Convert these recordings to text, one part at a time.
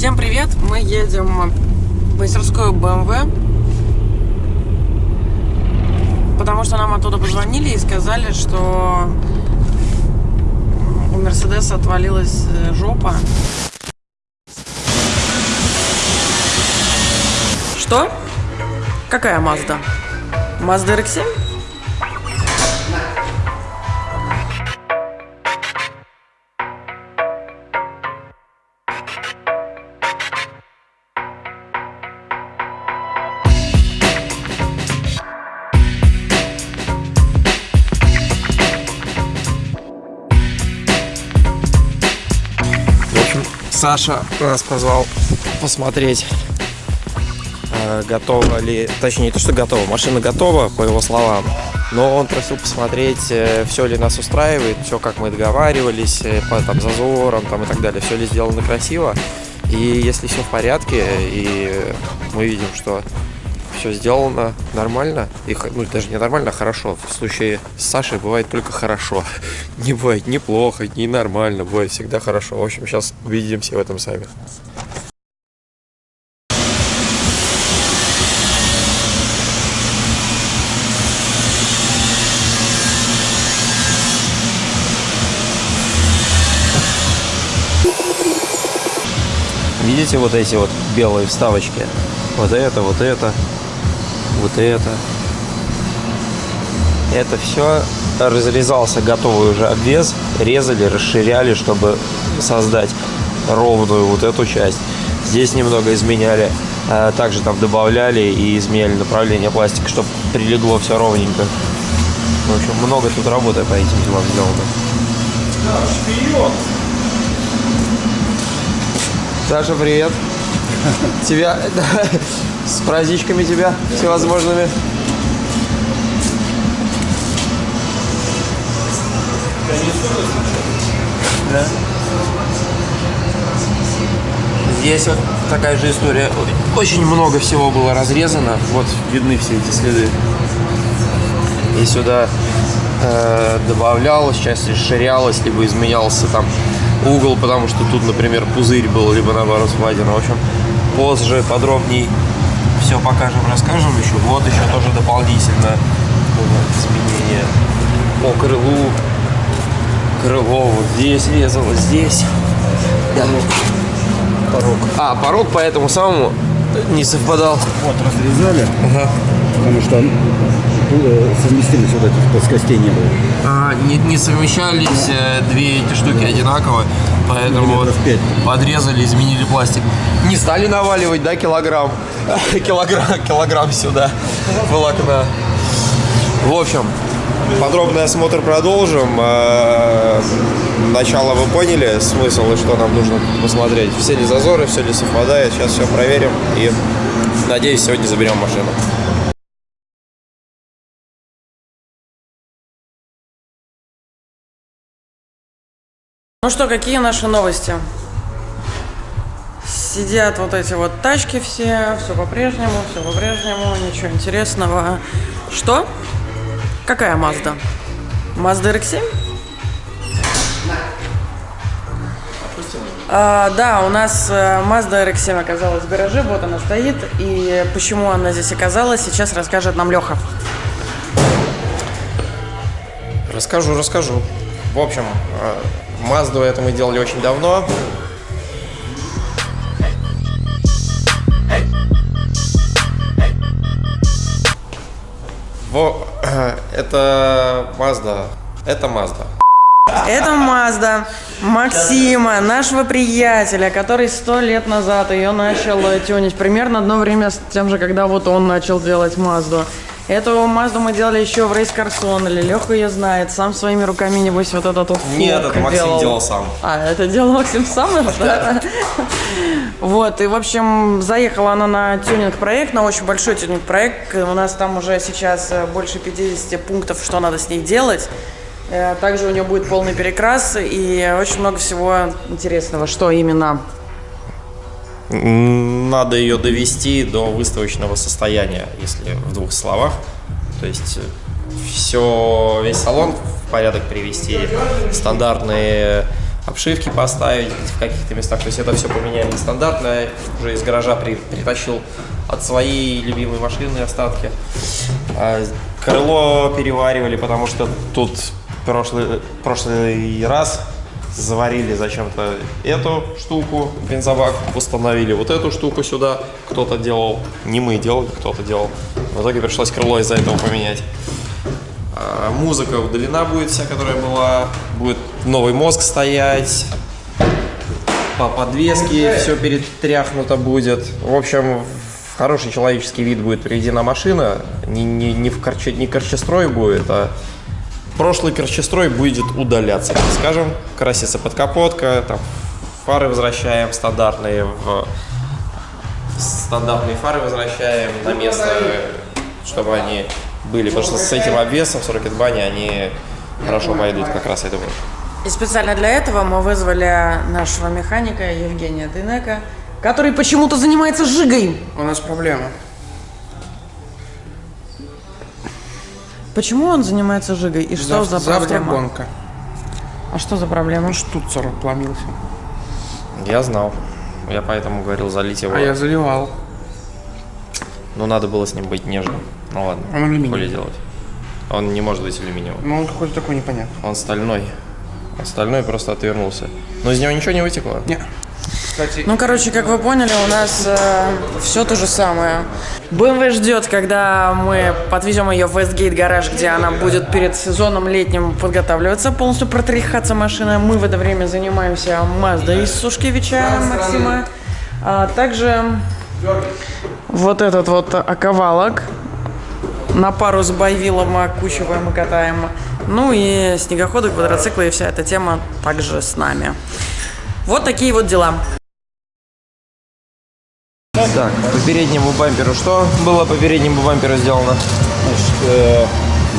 Всем привет! Мы едем в мастерскую BMW, потому что нам оттуда позвонили и сказали, что у Мерседеса отвалилась э, жопа. Что? Какая Мазда? Мазда RX-7? Саша нас позвал посмотреть, э, готова ли, точнее не то, что готова, машина готова, по его словам, но он просил посмотреть, э, все ли нас устраивает, все как мы договаривались, э, по там, зазорам там, и так далее, все ли сделано красиво. И если все в порядке, и мы видим, что все сделано нормально, и, ну даже не нормально, а хорошо. В случае с Сашей бывает только хорошо. Не бывает ни плохо, ни нормально, бывает всегда хорошо. В общем, сейчас убедимся в этом сами. Видите вот эти вот белые вставочки? Вот это, вот это вот это. Это все разрезался готовый уже обвес, резали, расширяли, чтобы создать ровную вот эту часть. Здесь немного изменяли, а также там добавляли и изменяли направление пластика, чтобы прилегло все ровненько. В общем, много тут работы по этим делам сделано. Да, Саша, привет. Тебя с праздничками тебя всевозможными. Да. Здесь вот такая же история. Очень много всего было разрезано. Вот видны все эти следы. И сюда э, добавлялось, часть расширялось, либо изменялся там угол, потому что тут, например, пузырь был, либо наоборот впадина. В общем, позже подробней все покажем, расскажем еще. Вот еще тоже дополнительно изменения по крылу. Крыло вот здесь резало, здесь. Да. Порог. А, порог по этому самому не совпадал. Вот, разрезали. Ага. Потому что э, совместимость вот этих плоскостей не было. А, не, не совмещались э, две эти штуки одинаково, поэтому вот подрезали, изменили пластик. Не стали наваливать, да, килограмм? килограмм, килограмм сюда волокна. В общем, подробный осмотр продолжим. Э, начало вы поняли, смысл и что нам нужно посмотреть. Все ли зазоры, все ли совпадает. Сейчас все проверим и, надеюсь, сегодня заберем машину. Ну что, какие наши новости? Сидят вот эти вот тачки все, все по-прежнему, все по-прежнему, ничего интересного. Что? Какая Mazda? Mazda RX-7? А, да, у нас э, Mazda RX-7 оказалась в гараже, вот она стоит. И почему она здесь оказалась, сейчас расскажет нам Леха. Расскажу, расскажу. В общем, э, Мазду это мы делали очень давно. Во, это Мазда. Это Мазда. Это Мазда Максима, нашего приятеля, который сто лет назад ее начал тюнить. Примерно одно время с тем же, когда вот он начал делать Мазду. Эту Мазду мы делали еще в Рейс Карсон, или Леха ее знает, сам своими руками, небось, вот этот вот Нет, это Максим делал. делал сам. А, это делал Максим сам? Да. Вот, и, в общем, заехала она на тюнинг-проект, на очень большой тюнинг-проект. У нас там уже сейчас э, больше 50 пунктов, что надо с ней делать. Э, также у нее будет полный перекрас и очень много всего интересного. Что именно? Надо ее довести до выставочного состояния, если в двух словах. То есть э, все, весь салон в порядок привести, стандартные обшивки поставить в каких-то местах. То есть это все поменяли стандартно. Уже из гаража при- притащил от своей любимой машины остатки. А, Крыло переваривали, потому что тут прошлый, прошлый раз заварили зачем-то эту штуку, бензобак, установили вот эту штуку сюда. Кто-то делал, не мы делали, кто-то делал. В итоге пришлось крыло из-за этого поменять. А, Музыка удалена будет вся, которая была. Будет новый мозг стоять. По подвеске все перетряхнуто будет. В общем, хороший человеческий вид будет приведена машина. Не, не, не, в корче, не корчестрой будет, а прошлый корчестрой будет удаляться, так скажем. Красится подкапотка, там фары возвращаем стандартные в стандартные фары возвращаем на место, чтобы они были. Потому что с этим обвесом, с Rocket Bunny, они хорошо пойдут как раз, я думаю. И специально для этого мы вызвали нашего механика Евгения Дынека, который почему-то занимается жигой. У нас проблема. Почему он занимается жигой? И что за Завтра проблема? гонка. А что за проблема? Штуцер отломился. Я знал. Я поэтому говорил залить его. А я заливал. Ну, надо было с ним быть нежным. Ну ладно. Он алюминиевый. Делать. Он не может быть алюминиевым. Ну, он какой-то такой непонятный. Он стальной. Он стальной просто отвернулся. Но из него ничего не вытекло. Не. Кстати, Ну, короче, как вы поняли, у нас все то же самое. BMW ждет, когда мы подвезем ее в Westgate гараж, где она будет перед сезоном летним подготавливаться, полностью протряхаться машина. Мы в это время занимаемся Маздой из Сушкевича Максима. А также вот этот вот оковалок на пару с Байвилом мы окучиваем и катаем. Ну и снегоходы, квадроциклы и вся эта тема также с нами. Вот такие вот дела. Так, по переднему бамперу что было по переднему бамперу сделано? Значит, э,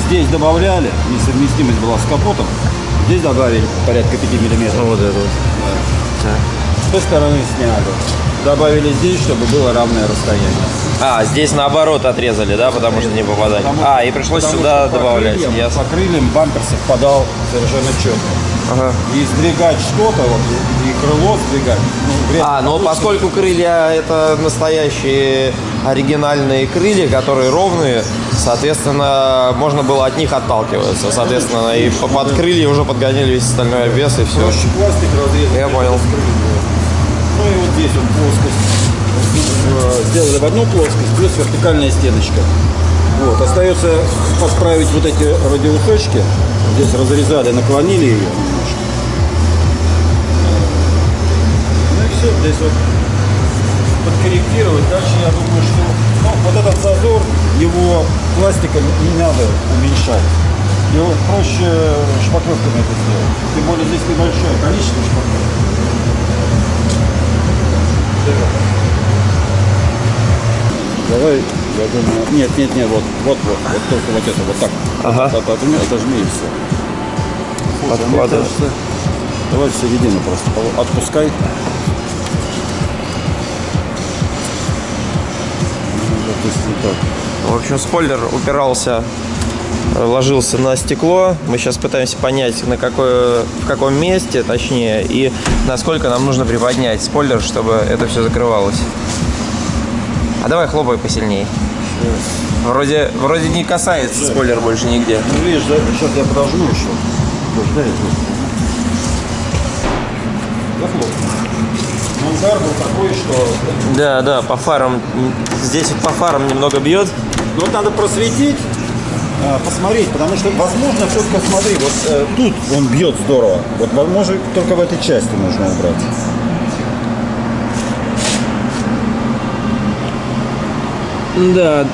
здесь добавляли, несовместимость была с капотом. Здесь добавили порядка 5 миллиметров. Вот это вот. С той стороны сняли. Добавили здесь, чтобы было равное расстояние. А, здесь наоборот отрезали, да, потому что не попадали. Потому- А, и пришлось сюда по добавлять. крыльям- Ясно. По крыльям бампер совпадал совершенно четко. Ага. И сдвигать что-то, вот, и крыло сдвигать. Ну, А, ну получится. поскольку крылья это настоящие оригинальные крылья, которые ровные, соответственно, можно было от них отталкиваться. Соответственно, и по- под крылья уже подгоняли весь остальной обвес и все. Проще пластик разрезать. Я понял. Ну и вот здесь вот плоскость. Э, Сделали в одну плоскость, плюс вертикальная стеночка. Вот. Остается подправить вот эти радиусочки. Здесь разрезали, наклонили ее здесь вот подкорректировать. Дальше я думаю, что ну, вот этот зазор, его пластиком не надо уменьшать. Его проще шпаклевками это сделать. Тем более здесь небольшое количество шпаклевок. Давай, я думаю, нет, нет, нет, вот, вот, вот, вот только вот это, вот так. Ага. От- отожми, отожми и все. Слушай, мне Подкладывай. кажется, давай в середину просто отпускай. Допустим, так. В общем, спойлер упирался, э, ложился на стекло. Мы сейчас пытаемся понять, на какое, в каком месте, точнее, и насколько нам нужно приподнять спойлер, чтобы это все закрывалось. А давай хлопай посильнее. Вроде, вроде не касается спойлер больше нигде. Ну, видишь, да, сейчас я подожму еще. Дай я удар был такой, что... Да, да, по фарам. Здесь вот по фарам немного бьет. Ну, вот надо просветить, а, посмотреть, потому что, возможно, только смотри, вот э, тут он бьет здорово. Вот, возможно, только в этой части нужно убрать. Да,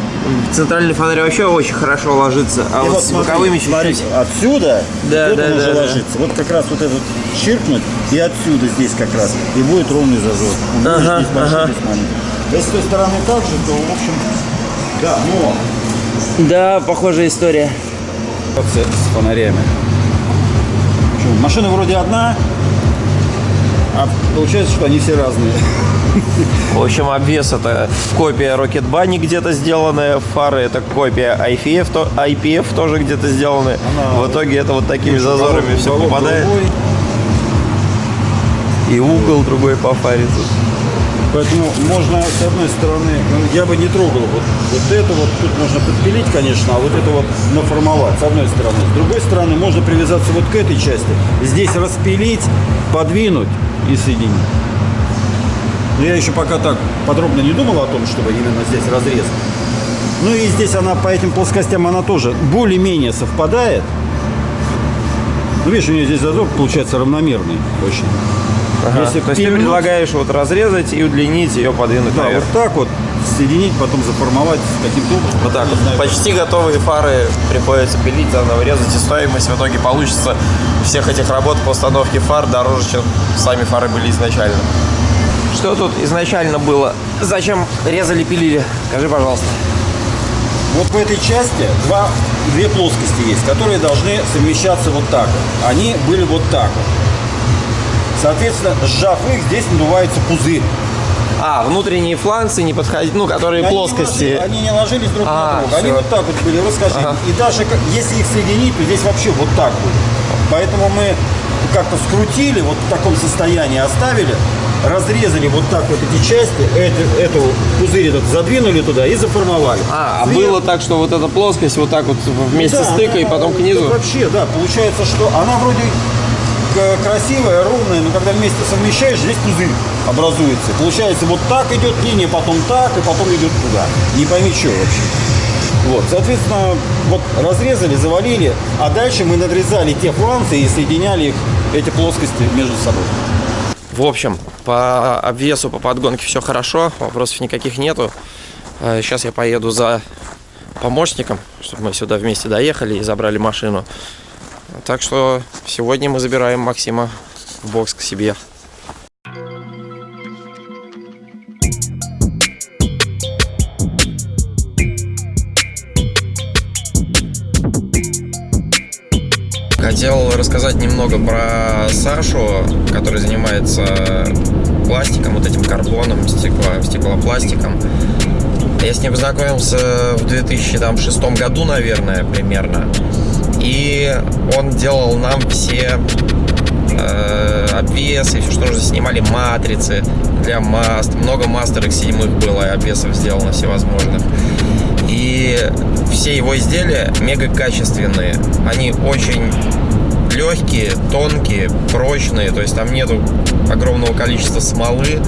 центральный фонарь вообще очень хорошо ложится, а И вот, с смотри, боковыми чуть-чуть. отсюда Да, вот да, он да, уже да. ложится. Вот как раз вот этот чиркнуть, и отсюда здесь как раз, и будет ровный зазор. Он Ага, здесь большой, ага. здесь маленький. Если с той стороны так же, то, в общем, да, но Да, похожая история. с, с фонарями. Машина вроде одна, а получается, что они все разные. В общем, обвес это копия Rocket Bunny где-то сделанная, фары это копия IPF, то, IPF тоже где-то сделаны. Она В итоге это вот такими зазорами все Уголок попадает. другой. И угол другой пофарить. тут. Поэтому можно, с одной стороны, ну, я бы не трогал вот, вот это вот, тут можно подпилить, конечно, а вот это вот наформовать, с одной стороны. С другой стороны, можно привязаться вот к этой части, здесь распилить, подвинуть и соединить. Но я еще пока так подробно не думал о том, чтобы именно здесь разрезать. Ну и здесь она по этим плоскостям, она тоже более-менее совпадает. Ну, видишь, у нее здесь зазор получается равномерный очень. Ага. Если То есть ты предлагаешь вот разрезать и удлинить ее, подвинуть Да, наверх. вот так вот соединить, потом заформовать каким-то образом. Вот так вот. знаю, Почти готовые фары приходится пилить, заново резать, и стоимость в итоге получится всех этих работ по установке фар дороже, чем сами фары были изначально. Что тут изначально было? Зачем резали, пилили? Скажи, пожалуйста. Вот в этой части два, две плоскости есть, которые должны совмещаться вот так. Они были вот так. Соответственно, сжав их, здесь надувается пузырь. А, внутренние фланцы не подходить, ну, которые Они не плоскости. ложи- они не ложились друг А, на друга. Они вот так вот были расскажи. Ага. И даже если их соединить, то здесь вообще вот так будет. Поэтому мы как-то скрутили, вот в таком состоянии оставили, разрезали вот так вот эти части, эту, эту пузырь этот задвинули туда и заформовали. А, а было так, что вот эта плоскость вот так вот вместе Да, с тыкой, она- потом к это низу. Вообще, да, получается, что она вроде красивая, ровная, но когда вместе совмещаешь, здесь пузырь образуется. Получается, вот так идет линия, потом так, и потом идет туда. Не пойми, что вообще. Вот, соответственно, вот разрезали, завалили, а дальше мы надрезали те фланцы и соединяли их, эти плоскости между собой. В общем, по обвесу, по подгонке все хорошо, вопросов никаких нету. Сейчас я поеду за помощником, чтобы мы сюда вместе доехали и забрали машину. Так что сегодня мы забираем Максима в бокс к себе. Хотел рассказать немного про Сашу, который занимается пластиком, вот этим карбоном, стекло, стеклопластиком. Я с ним познакомился в 2006 году, наверное, примерно. И он делал нам все э, обвесы, все, что нужно. Снимали матрицы для маст. Много мастерок седьмых было, и обвесов сделано всевозможных. И все его изделия мега качественные. Они очень легкие, тонкие, прочные. То есть там нету огромного количества смолы.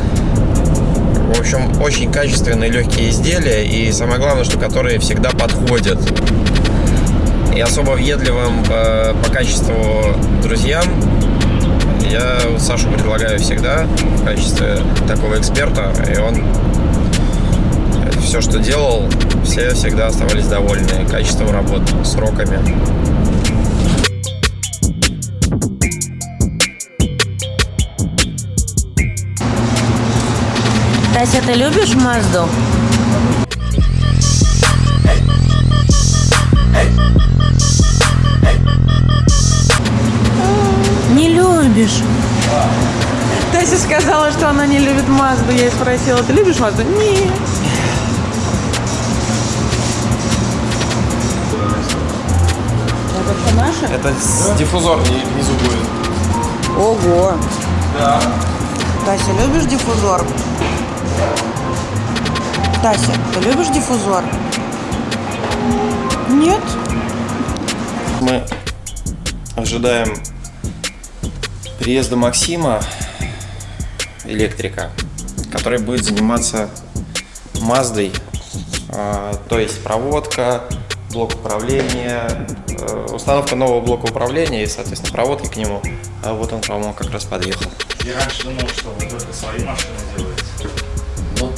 В общем, очень качественные легкие изделия. И самое главное, что которые всегда подходят. И особо въедливым э, по качеству друзьям я Сашу предлагаю всегда в качестве такого эксперта. И он все, что делал, все всегда оставались довольны качеством работы, сроками. Тася, ты любишь Мазду? Не любишь. Тася сказала, что она не любит Мазду. Я ей спросила, ты любишь Мазду? Нет. Это наша? Это диффузор внизу будет. Ого. Да. Тася, любишь диффузор? Тася, ты любишь диффузор? Нет? Мы ожидаем приезда Максима, электрика, который будет заниматься Маздой, а, то есть проводка, блок управления, э, установка нового блока управления и, соответственно, проводки к нему. А вот он, по-моему, как раз подъехал. Я раньше думал, что вы только свои машины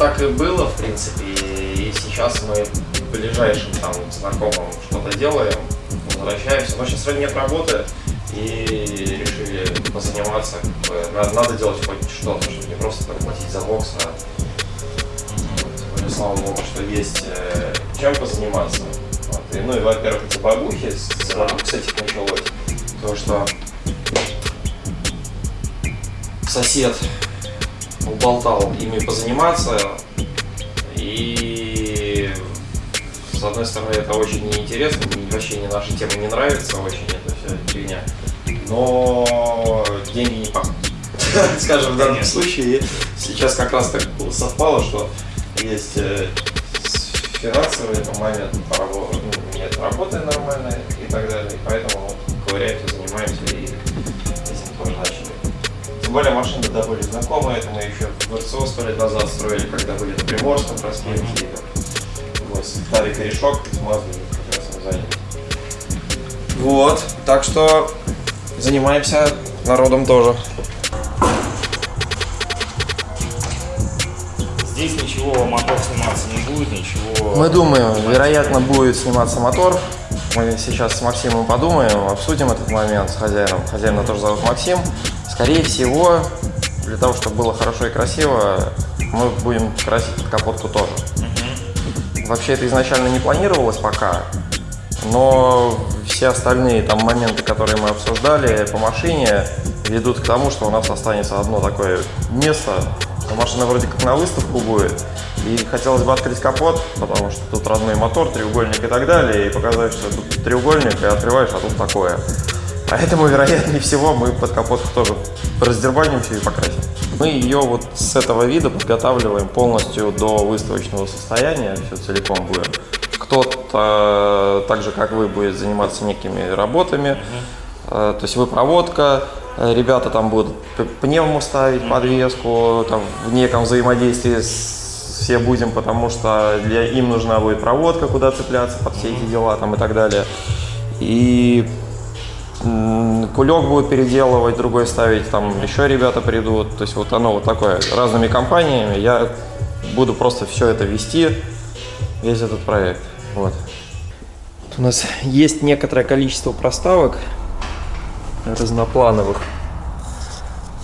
так и было, в принципе, и сейчас мы ближайшим там знакомым что-то делаем, возвращаемся. Но сейчас нет работы, и решили позаниматься. Надо, надо делать хоть что-то, чтобы не просто так платить за бокс, а более, слава богу, что есть э, чем позаниматься. Вот. И, ну и, во-первых, эти багухи, с с этих началось, то что сосед уболтал ими позаниматься. И с одной стороны это очень неинтересно, вообще не наша тема не нравится очень эта вся фигня. Но деньги не пахнут. скажем, в данном случае. Сейчас как раз так совпало, что есть э, финансовый момент, ну, нет работы нормальной и так далее. Поэтому ковыряемся, занимаемся Тем более машины да были знакомые, это мы еще в РСО сто лет назад строили, когда были на Приморском проспекте. Вот, ставили корешок, с Маздой как раз им занялись. Вот, так что занимаемся народом тоже. Здесь ничего, мотор сниматься не будет, ничего. Мы думаем, вероятно, будет сниматься мотор. Мы сейчас с Максимом подумаем, обсудим этот момент с хозяином. Хозяина тоже зовут Максим. Скорее всего, для того, чтобы было хорошо и красиво, мы будем красить капотку тоже. Вообще это изначально не планировалось пока, но все остальные там моменты, которые мы обсуждали по машине, ведут к тому, что у нас останется одно такое место. Машина вроде как на выставку будет. И хотелось бы открыть капот, потому что тут родной мотор, треугольник и так далее, и показать, что тут треугольник, и открываешь, а тут такое. Поэтому, вероятнее всего, мы под капотку тоже раздербаним все и покрасим. Мы ее вот с этого вида подготавливаем полностью до выставочного состояния, все целиком будем. Кто-то, так же как вы, будет заниматься некими работами, Э, то есть выпроводка, э, ребята там будут пневму ставить, подвеску, там в неком взаимодействии с- все будем, потому что для им нужна будет проводка, куда цепляться под все эти дела там и так далее. И кулек будут переделывать, другой ставить, там еще ребята придут. То есть вот оно вот такое, разными компаниями. Я буду просто все это вести, весь этот проект. Вот. У нас есть некоторое количество проставок разноплановых,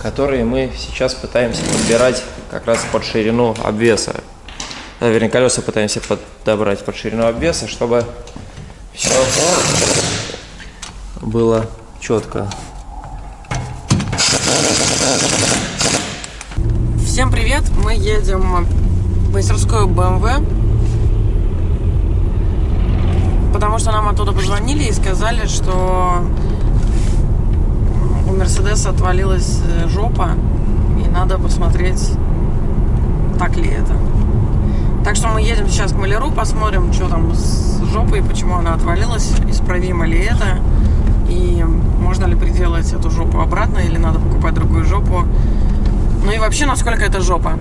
которые мы сейчас пытаемся подбирать как раз под ширину обвеса. Вернее, колеса пытаемся подобрать под ширину обвеса, чтобы все было четко. Всем привет! Мы едем в мастерскую BMW. Потому что нам оттуда позвонили и сказали, что у Мерседеса отвалилась э, жопа, и надо посмотреть, так ли это. Так что мы едем сейчас к маляру, посмотрим, что там с жопой, почему она отвалилась, исправимо ли это, и можно ли приделать эту жопу обратно, или надо покупать другую жопу. Ну и вообще, насколько это жопа.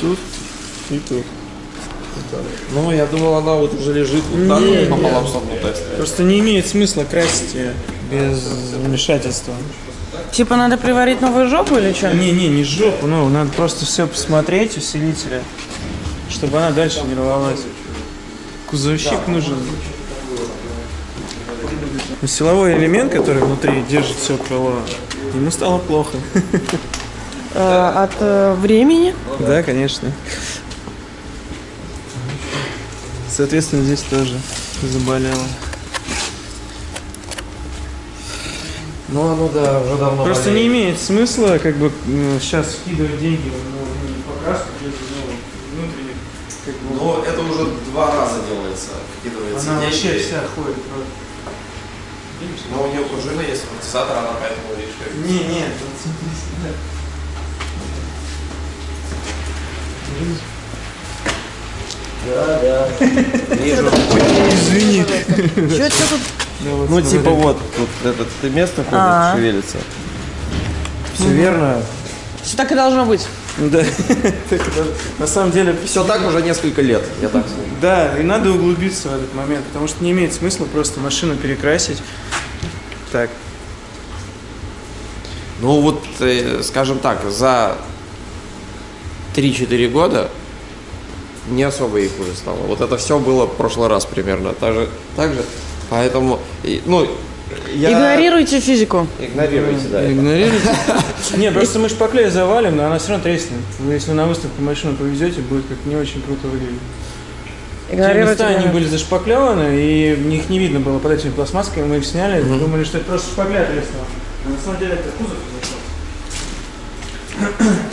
Тут и тут. Ну, я думал, она вот уже лежит вот так вот пополам согнутая. Просто не имеет смысла красить ее без вмешательства. Типа надо приварить новую жопу или что? Не-не, не жопу, ну, надо просто все посмотреть, усилителя, чтобы она дальше не рвалась. Кузовщик нужен. Но силовой элемент, который внутри держит все крыло, ему стало плохо. Э, от э, времени. Да, конечно. Соответственно, здесь тоже заболело. Ну, оно да, уже давно Просто болеет. не имеет смысла как бы сейчас вкидывать деньги в ну, покраску без ну, внутренних как бы, Но это уже два раза делается, вкидывается Она деньги. вообще вся ходит. просто. Но у нее пружина есть, амортизатор, она поэтому, видишь, как... Не, нет, вот смотри сюда. Вижу. Извини. Что тут? Ну, типа вот, тут это место ходит, А. шевелится. Все верно. Все так и должно быть. Да. Так это На самом деле, Все так уже несколько лет, я так скажу. да, и надо углубиться в этот момент, потому что не имеет смысла просто машину перекрасить. Так. Ну вот, э, скажем так, за 3-4 года не особо и хуже стало. Вот это все было в прошлый раз примерно. Так же, так же. Поэтому, ну, я... Игнорируйте физику. Игнорируйте, да. Игнорируйте. Не, просто мы шпаклей завалим, но она все равно треснет. Вы если на выставку машину повезете, будет как не очень круто выглядеть. Те места, они были зашпаклеваны, и их не видно было под этими пластмассками, мы их сняли, думали, что это просто шпакля треснула. А на самом деле это кузов зашел.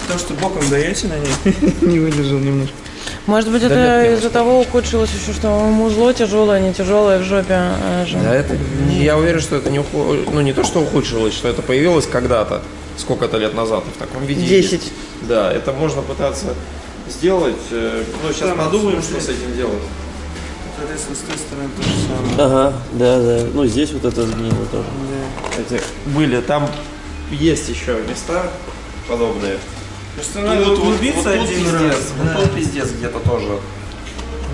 То, что боком даете на ней, не выдержал немножко. Может быть, Да нет, это я из-за того ухудшилось еще, что музло тяжелое, не тяжелое в жопе э, же. Да, это, я уверен, что это не, уху- ну, не то, что ухудшилось, что это появилось когда-то, сколько-то лет назад, в таком виде. Десять. Да, это можно пытаться сделать. э, Ну, сейчас подумаем, что с этим делать. Соответственно, с той стороны то же самое. Ага, да, да. Ну, здесь вот это сгнило тоже. Эти были, там есть еще места подобные. Просто надо вот, вот, углубиться вот тут один пиздец, раз. вот да. тут пиздец где-то тоже.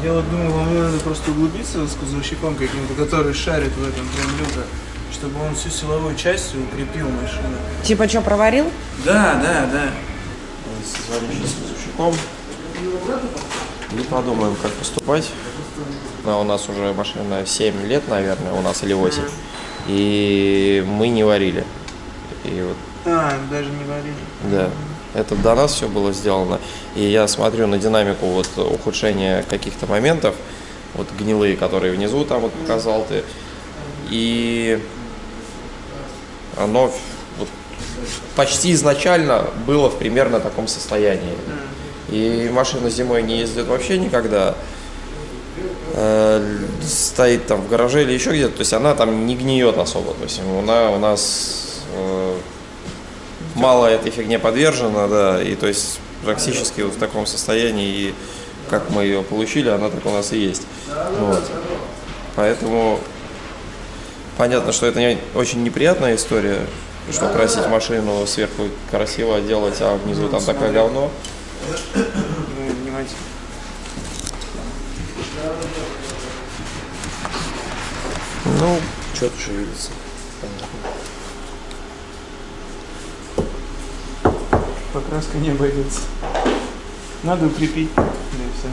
Я вот думаю, вам надо просто углубиться с кузовщиком каким-то, который шарит в этом прям люто, чтобы он всю силовую часть укрепил машину. Типа, что, проварил? Да, да, да. Созвонимся с Кузовщиком и подумаем, как поступать. А у нас уже машина 7 лет, наверное, у нас или 8. И мы не варили. И вот А, даже не варили. Да, это до нас все было сделано. И я смотрю на динамику вот ухудшения каких-то моментов, вот гнилые, которые внизу там вот показал ты. И оно вот почти изначально было в примерно таком состоянии. И машина зимой не ездит вообще никогда. Э, Стоит там в гараже или еще где-то, то есть она там не гниет особо. То есть она у нас э, мало этой фигне подвержена, да, и то есть практически вот в таком состоянии, и как мы ее получили, она так у нас и есть. Вот. Поэтому понятно, что это не, очень неприятная история, что красить машину сверху красиво делать, а внизу там такое говно. Ну, внимательно. Ну, что-то Покраска не обойдется. Надо укрепить. Да и всё.